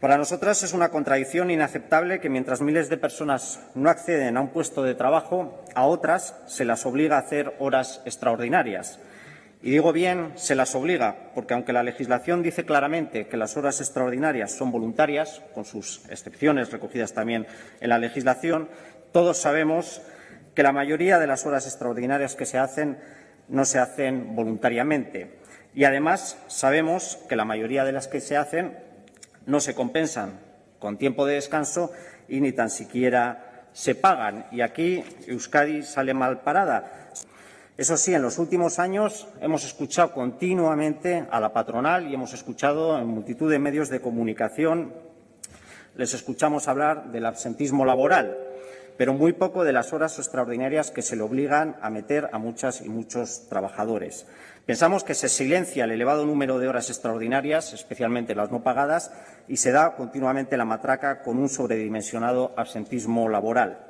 Para nosotras es una contradicción inaceptable que mientras miles de personas no acceden a un puesto de trabajo, a otras se las obliga a hacer horas extraordinarias. Y digo bien, se las obliga, porque aunque la legislación dice claramente que las horas extraordinarias son voluntarias, con sus excepciones recogidas también en la legislación, todos sabemos que la mayoría de las horas extraordinarias que se hacen no se hacen voluntariamente. Y además sabemos que la mayoría de las que se hacen no se compensan con tiempo de descanso y ni tan siquiera se pagan. Y aquí Euskadi sale mal parada. Eso sí, en los últimos años hemos escuchado continuamente a la patronal y hemos escuchado en multitud de medios de comunicación, les escuchamos hablar del absentismo laboral, pero muy poco de las horas extraordinarias que se le obligan a meter a muchas y muchos trabajadores. Pensamos que se silencia el elevado número de horas extraordinarias, especialmente las no pagadas, y se da continuamente la matraca con un sobredimensionado absentismo laboral.